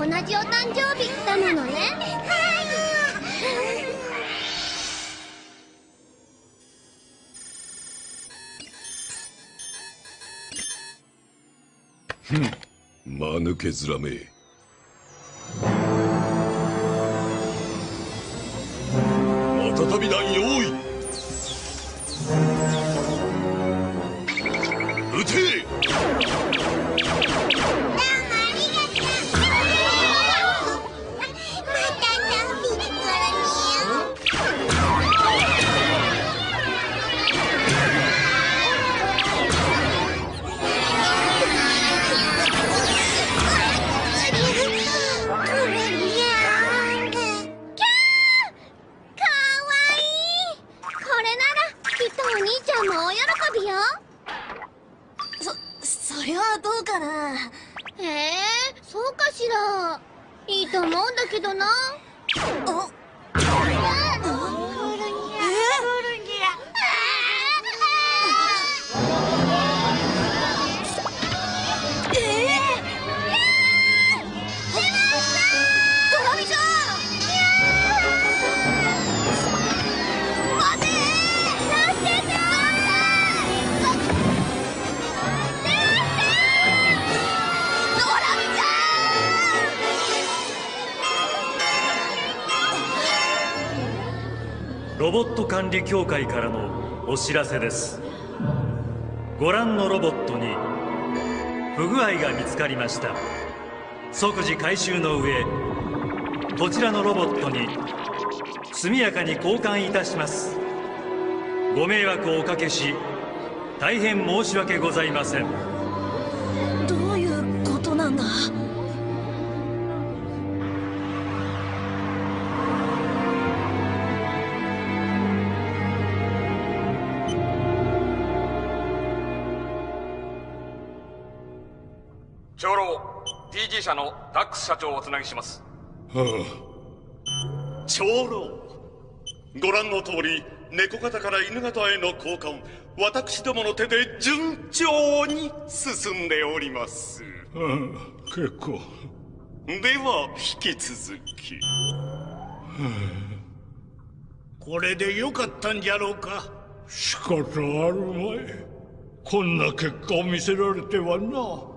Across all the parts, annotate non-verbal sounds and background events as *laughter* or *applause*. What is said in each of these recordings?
同じお誕生日だものね。はい。ふん。間抜け面めロボット管理協会からのお知らせです。ご覧のロボットに不具合が見つかりました。即時回収の上こちらのロボットに速やかに交換いたします。ご迷惑をおかけし大変申し訳ございません。ダックス社長をおつなぎします。はあ。長老ご覧の通り猫型から犬型への交換私どもの手で順調に進んでおります。はあ結構。では引き続き、はあ、これでよかったんじゃろうか。仕方あるまい。こんな結果を見せられてはな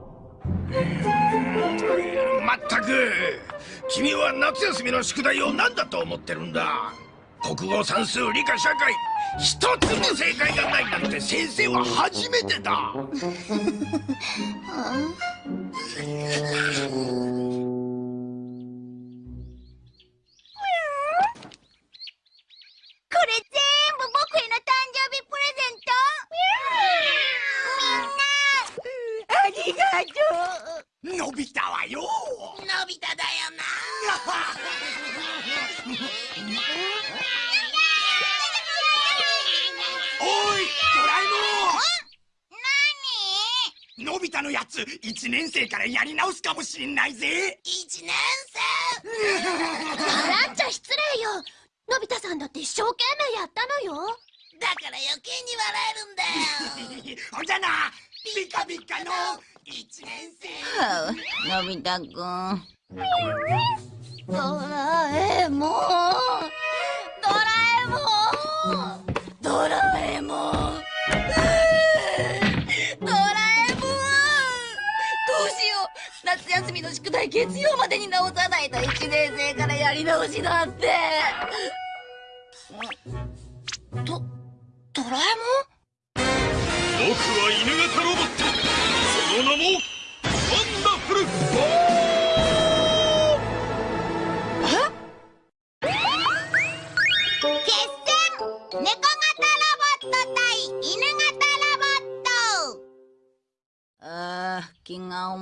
まったく君は夏休みの宿題を何だと思ってるんだ？国語算数理科社会。一つも正解がないなんて先生は初めてだ。あ *laughs* ありがとうのび太はよ。のび太だよな。おいドラえもん。のび太のやつ1年生からやり直すかもしんないぜ。1年生？ランちゃん失礼よ。のび太さんだって一生懸命やったのよ。だから余計に笑えるんだよ。*laughs* ほんじゃな。ピカピカの1年生、はあ、のび太くんドラえもんドラえもんドラえもんドラえもんどうしよう夏休みの宿題月曜までに直さないと1年生からやり直しだってドドラえもん？僕は犬型ロボット。その名もワンダフル決戦猫型ロボット対犬型ロボットあー気が重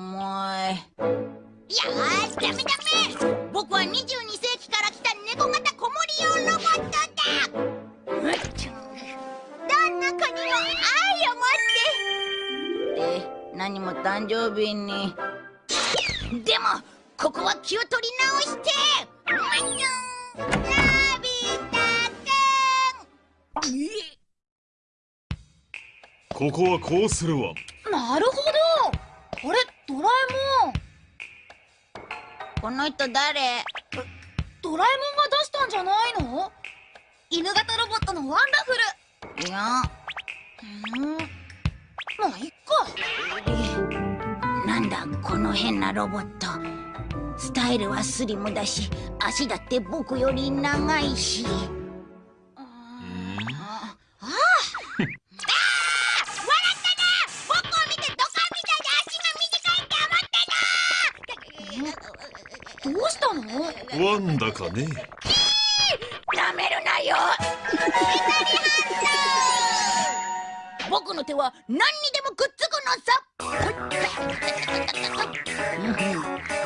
いよしダメダメ僕は22世紀から来た猫型子守用ロボット。だどんな子にも愛を持って。何持って誕生日に。でもここは気を取り直して。まんにょんのび太くんここはこうするわ。なるほど。あれ？ドラえもん。この人誰？ドラえもんが出したんじゃないの？犬型ロボットのワンダフル。いや。うん。まあいなんだこの変なロボット。スタイルはスリムだし足だって僕より長いし。あああ笑ったな僕を見てドカンみたいで足が短いって思ってたどうしたのワンダかねなめるなよ。*laughs* 僕の手は何にでも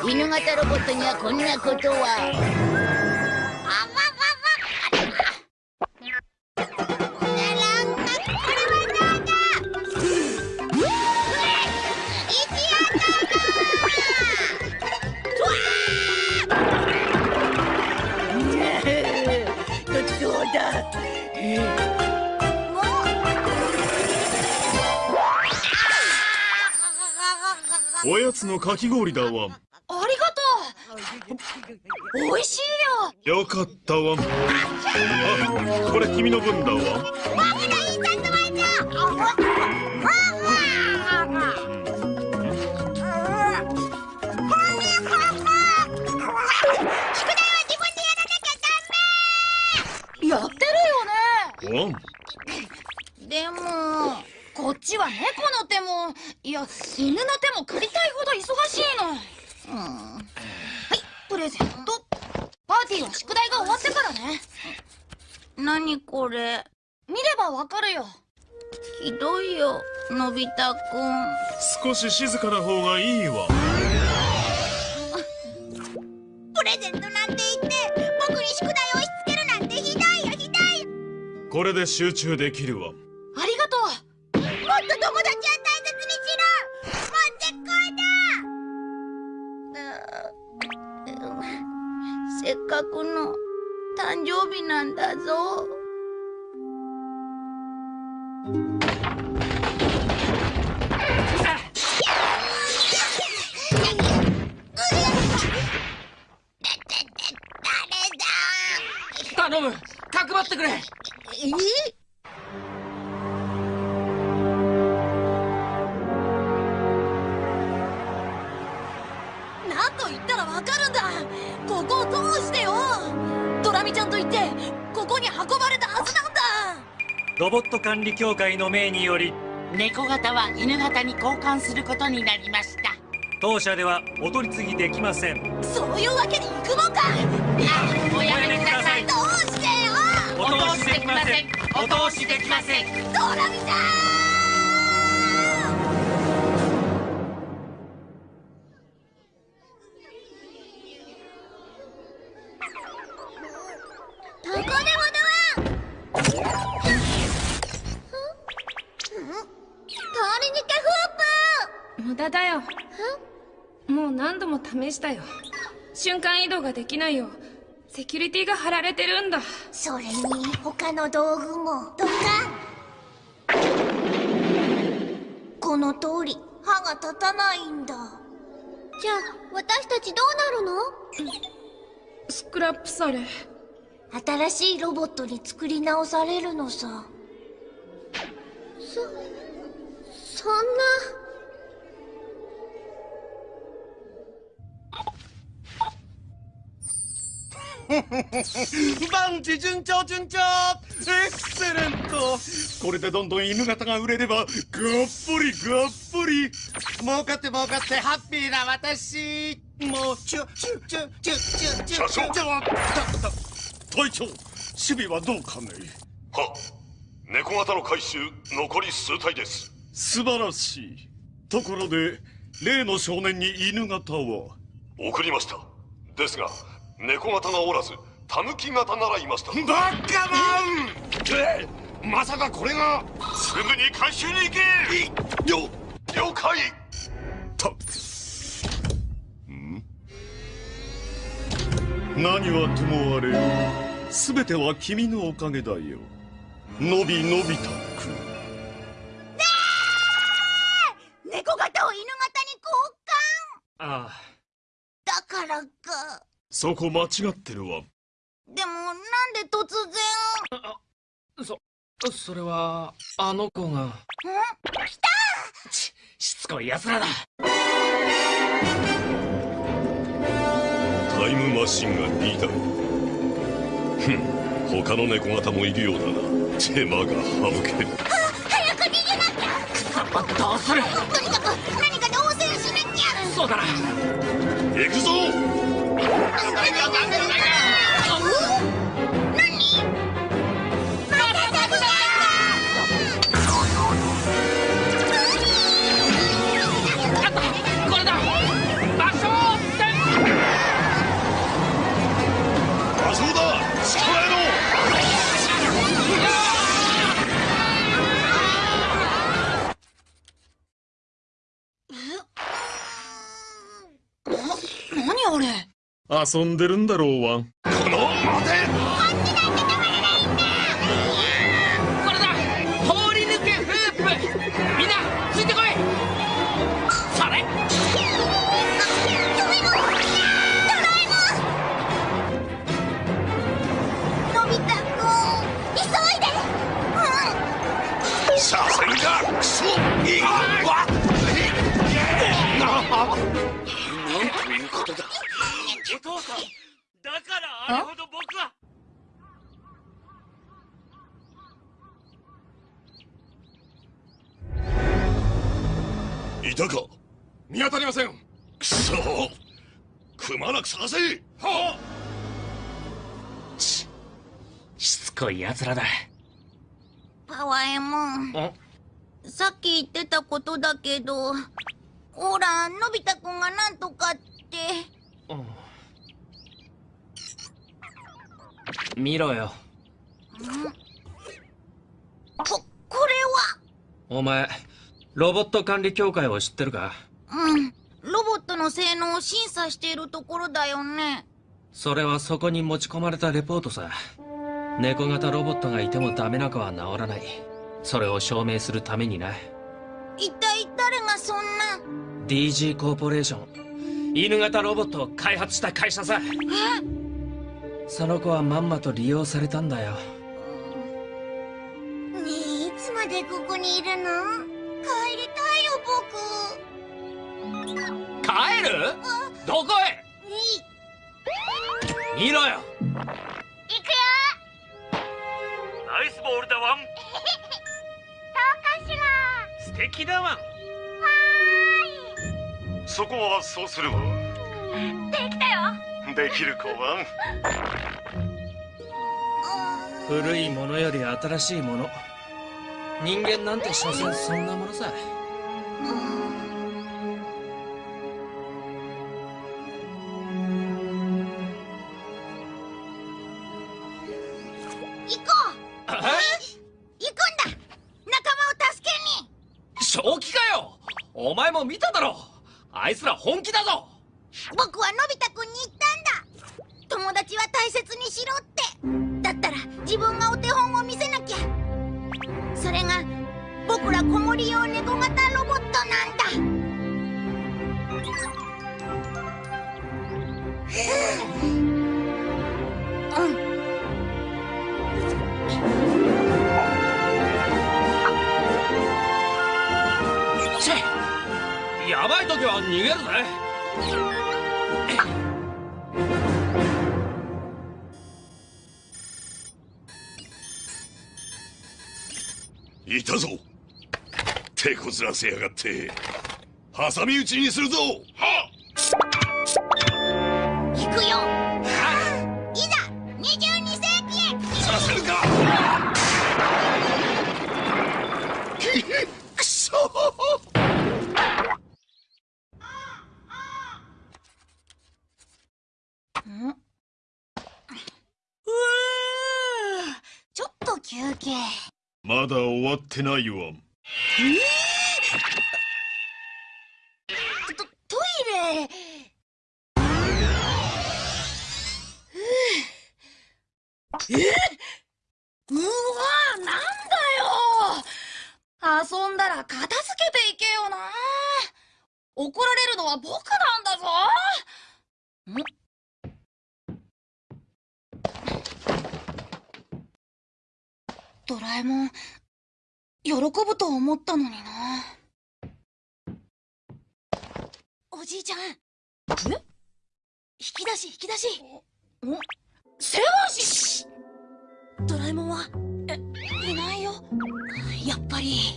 犬型ロボットにはこんなことは。のかき氷だわ。ありがとう。美味しいよ。よかったわ。あこれ君の分だやってるよねでもこっちは猫の手もいや犬の手も借りたいほど忙しいの。はいプレゼント。パーティーは宿題が終わってからね。何これ。見ればわかるよ。ひどいよのび太くん。少し静かな方がいいわ。プレゼントなんて言って僕に宿題を押し付けるなんてひどいよひどいよ。これで集中できるわ協会の命により猫型は犬型に交換することになりました。当社ではお取り次ぎできません。そういうわけにいくのか。あおやめください。どうしてよ。お通しできません。お通しできません。ドラミちゃしたよ。瞬間移動ができないよ。セキュリティが張られてるんだ。それに他の道具も。とか。この通り。歯が立たないんだ。じゃあ私たちどうなるの？スクラップされ。新しいロボットに作り直されるのさ。そそんな万事順調順調エクセレントこれでどんどん犬型が売れればがっぽりがっぽり儲かって儲かってハッピーな私もうチュチュチュチュチュチュ社長チュ隊長守備はどうかねは猫型の回収残り数体です素晴らしいところで例の少年に犬型は送りましたですが猫型がおらずタヌキ型ならいました。バカマンえまさかこれが。すぐに回収に行け。よ了解。った何はともあれ全ては君のおかげだよ。のびのび太く。ん猫型を犬型に交換。ああ。だからかそこ間違ってるわ。でもなんで突然？そそれはあの子が。ん？来た！ししつこい奴らだ。タイムマシンが2台ふん他の猫型もいるようだな。手間が省ける。早く逃げなきゃ！どうする？とにかく何かで応戦しなきゃ！そうだな。行くぞ Đừng đánh, đừng đánh, đừng đánh, đừng đánh. 遊んでるんだろうワンこの待てこだからあれほど僕は。いたか。見当たりません。クソくまなく探せ。はしつこい奴らだ。パワーエモン。あさっき言ってたことだけどほらのび太くんがなんとかって見ろよ。ここれお前ロボット管理協会を知ってるか？はうん。ロボットの性能を審査しているところだよね。それはそこに持ち込まれたレポートさ。猫型ロボットがいてもダメな子は治らない。それを証明するためにな。一体誰がそんな？DG コーポレーション。犬型ロボットを開発した会社さその子はまんまと利用されたんだよ。ねえいつまでここにいるの？帰りたいよ僕。帰る？どこへ？見ろよ。行くよ。ナイスボールだワン。*laughs* どうかしら素敵だワンそこはそうするわ。できたよできる子は古いものより新しいもの。人間なんて所詮そんなものさ。行こう。行くんだ。仲間を助けに。正気かよ。お前も見ただろ。あいつら本気だぞ逃げるぜ。いたぞ。手こずらせやがって挟み撃ちにするぞ。は行てないわ。えー、と、トイレ。えうわなんだよ遊んだら片付けていけよな怒られるのは僕なんだぞん？ドラえもん喜ぶと思ったのにな。おじいちゃん。え？引き出し引き出し。おセワシドラえもんは？えいないよ。やっぱり。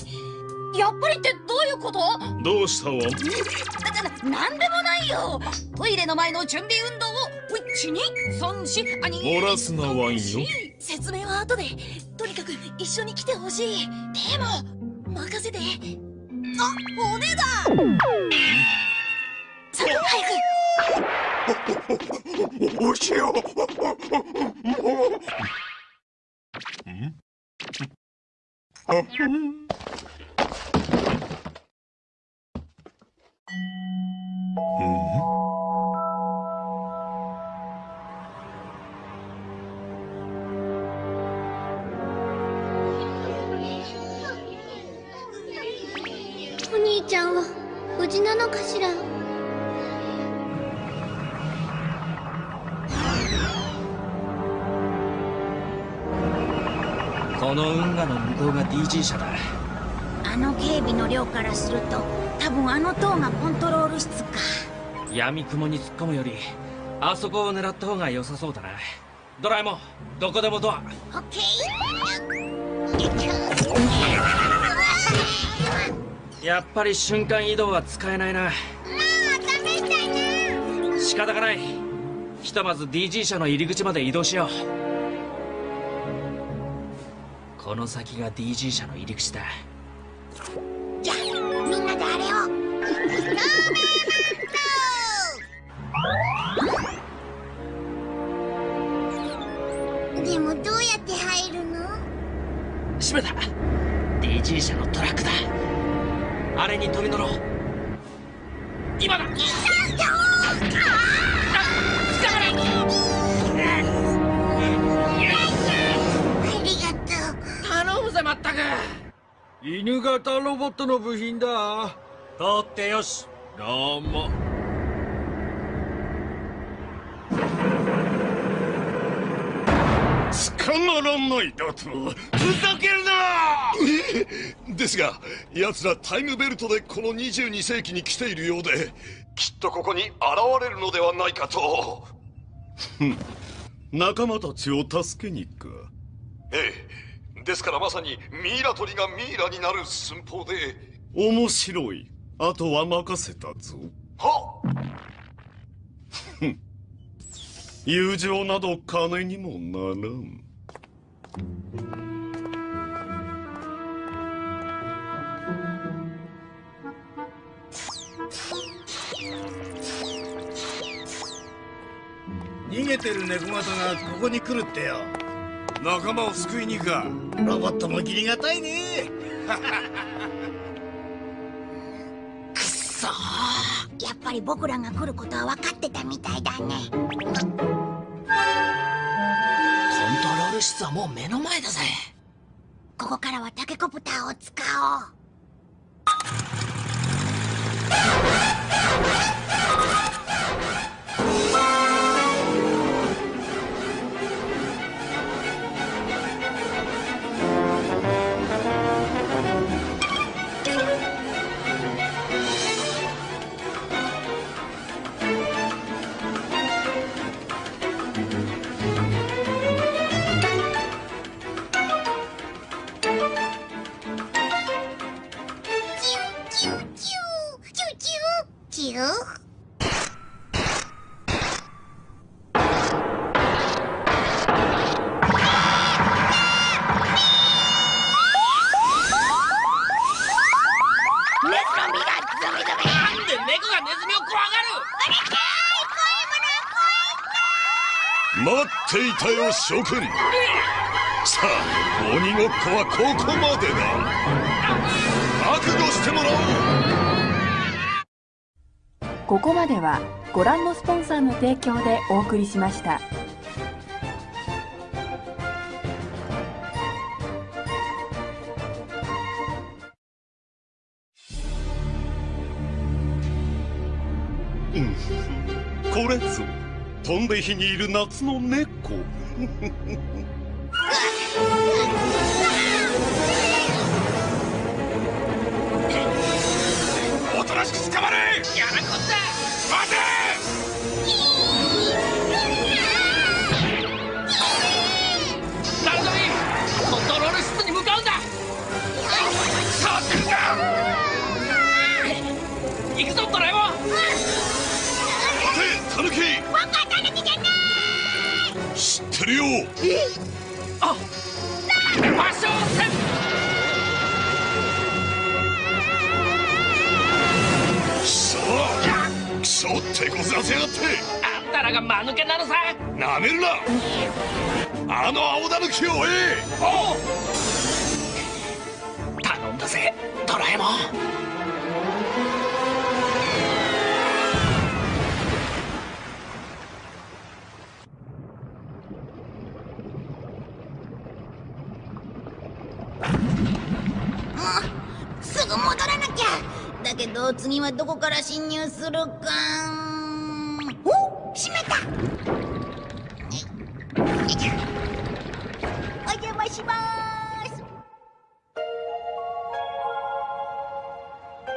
やっぱりってどういうこと？どうしたわなななんでもないよ。トイレの前の準備運動を1234あに漏らすなワインよ説明は後でとにかく一緒に来てほしい。でも任せて。あ骨だ！さあ早く。おしよお無事なのかしら？この運河の向こうが DG 社だ。あの警備の量からすると多分あの塔がコントロール室か。闇雲に突っ込むよりあそこを狙った方が良さそうだな。ドラえもんどこでもドア。オッケやっぱり瞬間移動は使えないな。仕方がない。ひとまず DG 社の入り口まで移動しよう。この先が DG 社の入り口だ。じゃあみんなであれを。でもどうやって入るの？閉めた。DG 社のトラックだあれに飛び乗ろう。今だ。ありがとう。頼むぜまったく犬型ロボットの部品だ。通ってよし。どうも。捕まらないだと？ふざけるなですが奴らタイムベルトでこの22世紀に来ているようできっとここに現れるのではないかと。*laughs* 仲間たちを助けに行く。かええ。ですからまさにミイラ取りがミイラになる寸法で。面白い。あとは任せたぞ。は友情など金にもならん逃げてる猫型がここに来るってよ。仲間を救いに行くか。ロボットも義理がたいね。くっそーやっぱり僕らが来ることは分かってたみたいだね。コントロール室はもう目の前だぜ。ここからはタケコプターを使おう待っていたよ諸君。さあ鬼ごっこはここまでだ。覚悟してもらおう。ここまではご覧のスポンサーの提供でお送りしました。飛んで火にいる夏の猫おとなしく捕まれやらこった待て行くぞドラえもん待てタヌキるよ。あファッションセンくそくそってこずらせやがってあんたらが間抜けなのさなめるなあの青タヌキを追え頼んだぜドラえもん次はどこから侵入するか。お閉めた。お邪魔します。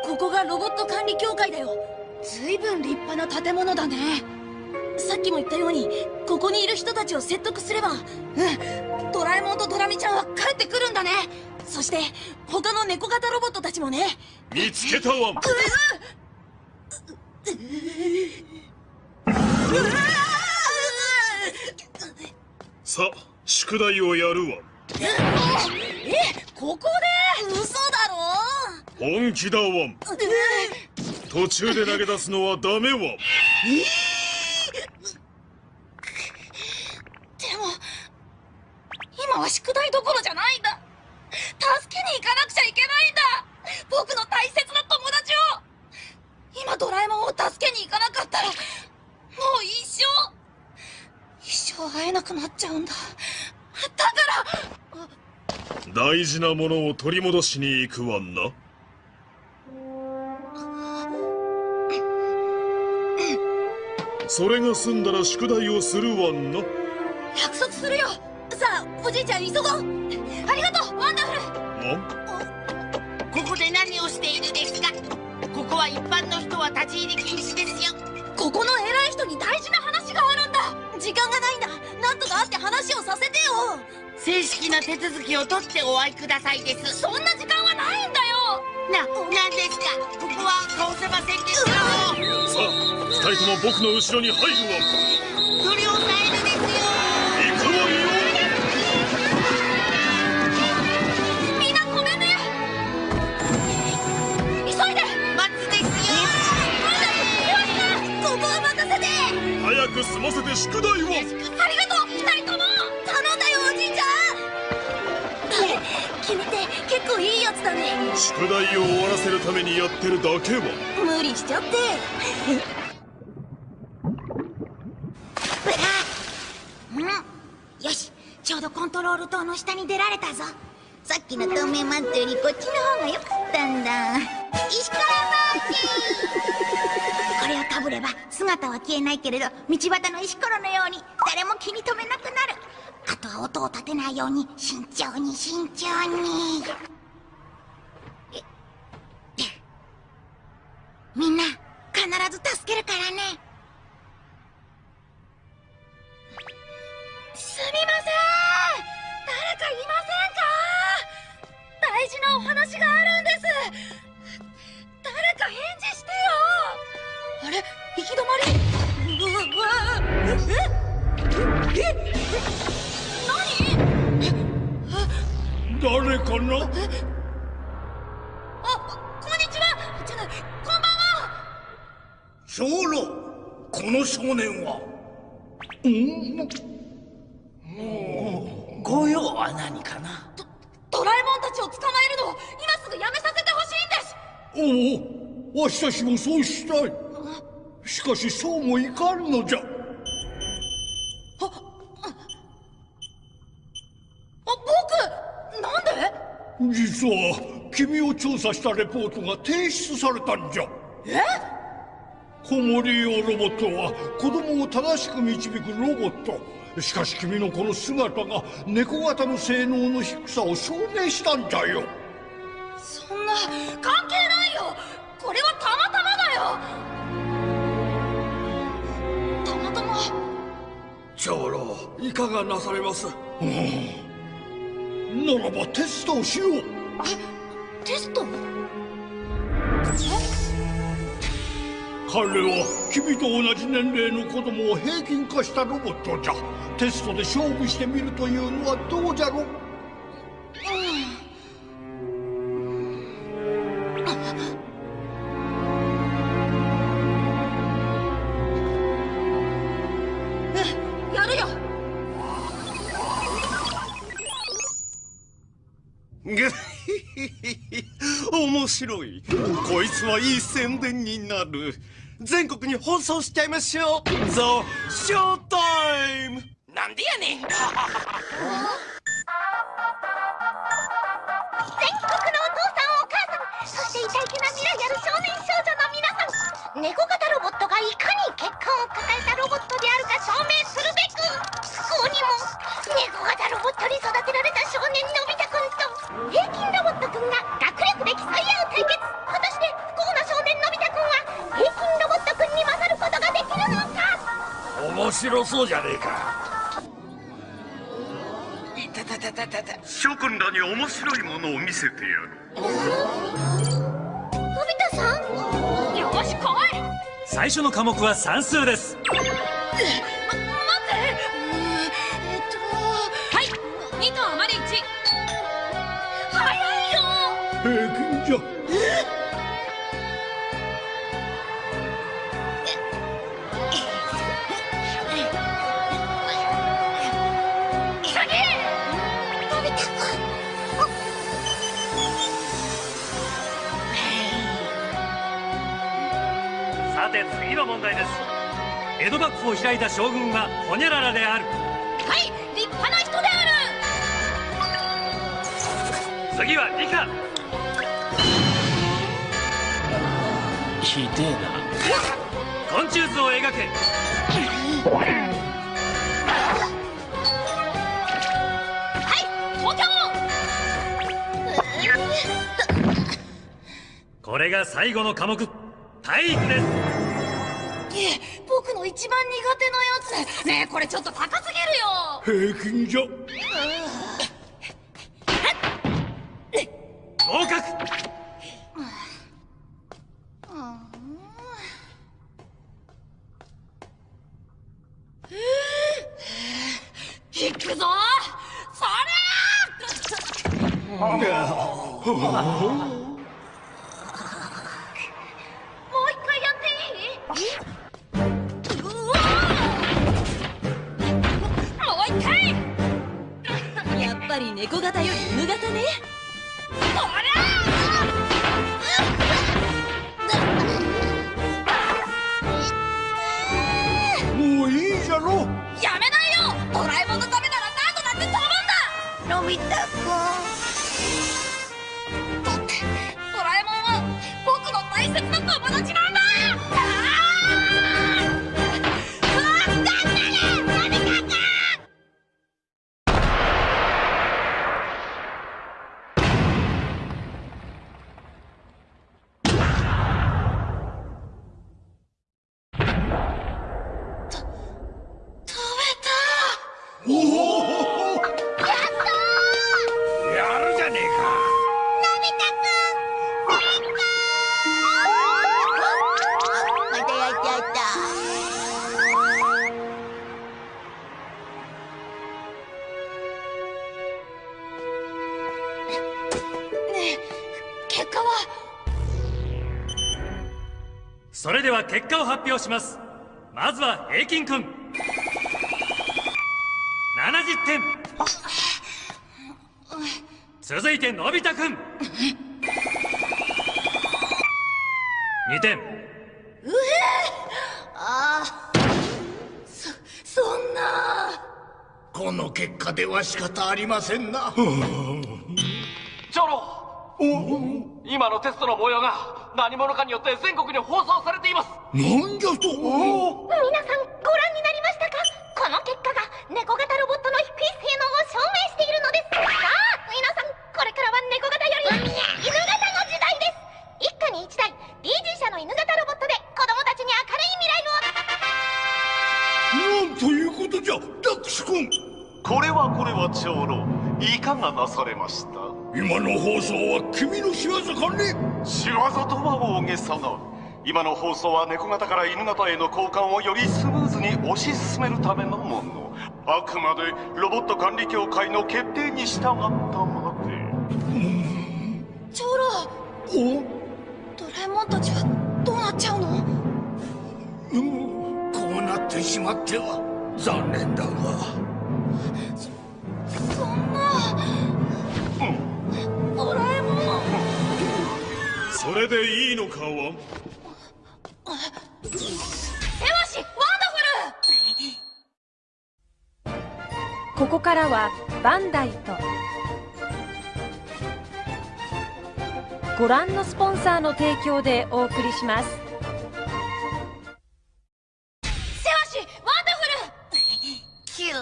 ここがロボット管理協会だよ。ずいぶん立派な建物だね。さっきも言ったようにここにいる人たちを説得すればうんドラえもんとドラミちゃんは帰ってくるんだねそして他の猫型ロボットたちもね。見つけたわうさ宿題をやるわ。えここで？嘘だろ？本気だわ途中で投げ出すのはダメわでも今は宿題どころじゃないんだ助けに行かなくちゃいけないんだ。僕の大切な友達を。今ドラえもんを助けに行かなかったらもう一生一生会えなくなっちゃうんだ。だから大事なものを取り戻しに行くわな。*laughs* それが済んだら宿題をするわな。約束するよさあおじいちゃん急ごう。ありがとうワンダフル。ここで何をしているですかここは一般の人は立ち入り禁止ですよ。ここの偉い人に大事な話があるんだ。時間がないんだ。なんとか会って話をさせてよ。正式な手続きを取ってお会いくださいです。そんな時間はないんだよ。な、なんですか？ここは通せませんですよさあ二人とも僕の後ろに入るわ早く済ませて宿題を。ありがとう。二人とも。頼んだよおじいちゃん。君って結構いいやつだね。宿題を終わらせるためにやってるだけは。無理しちゃって。うん。よしちょうどコントロール塔の下に出られたぞ。さっきの透明マントよりこっちの方が良かったんだ石ころマーチこれをかぶれば姿は消えないけれど道端の石ころのように誰も気に留めなくなる。あとは音を立てないように慎重に慎重に。もそうしたい。しかしそうもいかんのじゃ。あ僕なんで？実は君を調査したレポートが提出されたんじゃ。え？子守用ロボットは子供を正しく導くロボット。しかし君のこの姿が猫型の性能の低さを証明したんだよ。そんな関係ないよこれはたまたまだよ。たまたま。長老いかがなされます？ならばテストをしよう。えテスト？彼は君と同じ年齢の子供を平均化したロボットじゃ。テストで勝負してみるというのはどうじゃろう？面白い。こいつはいい宣伝になる。全国に放送しちゃいましょう。ザ・ショータイムなんでやねん全国のお父さんお母さんそしてイタイケな未来ある少年少女の皆さん。猫型ロボットがいかに結果を抱えたロボットであるか証明するべく。不幸にも猫型ロボットに育てられた少年のび太白そうじゃねえか。いたたたたたた。諸君らに面白いものを見せてやる。のび太さん。よし来い。最初の科目は算数です幕府を開いた将軍はホニャララである。はい立派な人である。次は理科ひでえな。昆虫図を描け。はい東京これが最後の科目。体育です。え僕の一番苦手なやつ。ねえこれちょっと高すぎるよ。平均じゃ。合格。行くぞ。それ *laughs* 結果を発表します。まずは平均くん70点。続いてのび太くん2点ああそそんな。この結果では仕方ありませんな。長老。今のテストの模様が何者かによって全国に放送されていますなんじゃと皆さんご覧になりましたか？この結果が猫型ロボットの低い性能を証明しているのです。さあ皆さんこれからは猫型より。犬型の時代です一家に一台 DG 社の犬型ロボットで子供たちに明るい未来をなんということじゃ。ダックス君これはこれは長老いかがなされました今の放送は君の仕業かね？仕業とは大げさな今の放送は猫型から犬型への交換をよりスムーズに推し進めるためのものあくまでロボット管理協会の決定に従ったまで。長老おドラえもんたちはどうなっちゃうの？うんこうなってしまっては残念だが。そんな。ドラえもん。それでいいのかワンからはバンダイと。ご覧のスポンサーの提供でお送りします。手足ワンダフル！キュー。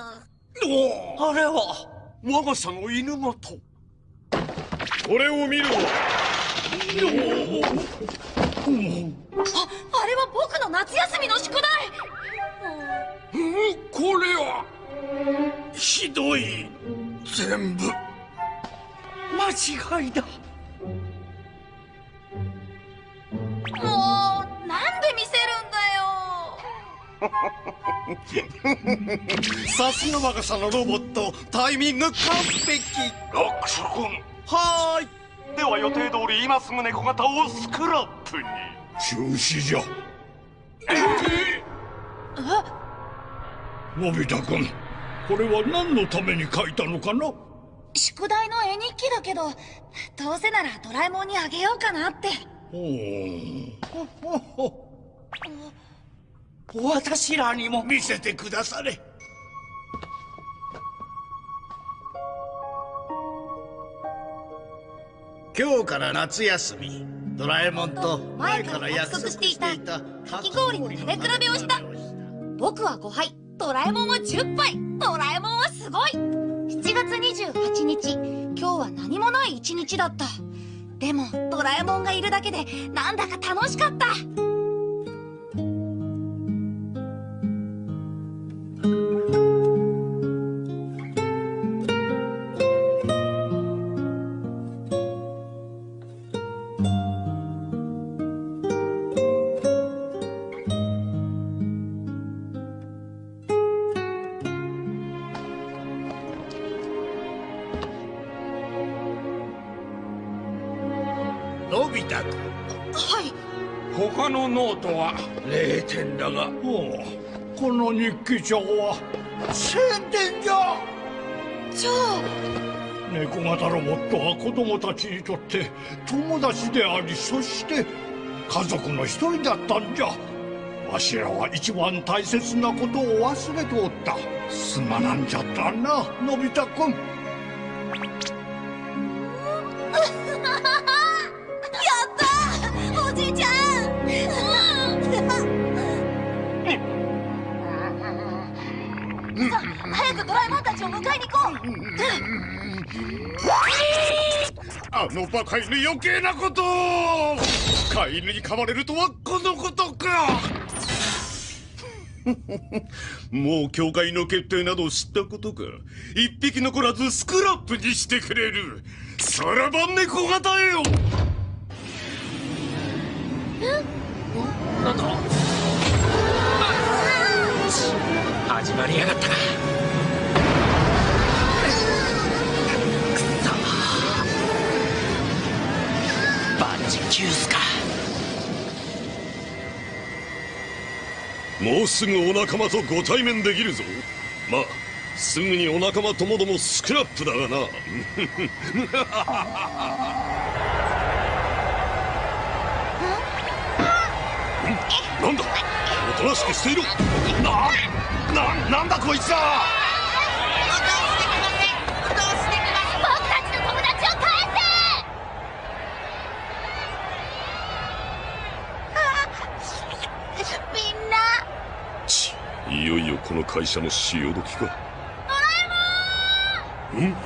あれは我が社の犬型これを見るわ。ああれは僕の夏休みの宿題。うんこれはひどい。全部。間違いだ。もうなんで見せるんだよ。*laughs* さすが我が社のロボットタイミング完璧。ラックス君。はーい。では予定通り今すぐ猫型をスクラップに。中止じゃ。のび太くんこれは何のために書いたのかな？宿題の絵日記だけどどうせならドラえもんにあげようかなって。私らにも見せてくだされ今日から夏休みドラえもんと前から約束していたかき氷の食べ比べをした僕は5杯ドラえもんは10杯。ドラえもんはすごい。7月28日。今日は何もない一日だった。でもドラえもんがいるだけでなんだか楽しかった。のび太くんはい。他のノートは0点だが。おうこの日記帳は1000点じゃ。じゃあ。猫型ロボットは子供たちにとって友達でありそして家族の一人だったんじゃ。わしらは一番大切なことを忘れておった。すまなんじゃったなのび太くんあのバカ犬余計なことを。飼い犬に噛まれるとはこのことか。*laughs* もう教会の決定など知ったことか。一匹残らずスクラップにしてくれる。さらば猫型よ。なんだ？始まりやがったなバンジキュースか。もうすぐお仲間とご対面できるぞ。まあすぐにお仲間ともどもスクラップだがな。*laughs* なんだ？おとなしくしていろなななんだこいつは僕たちの友達を返せ会社の潮時か。なん！だ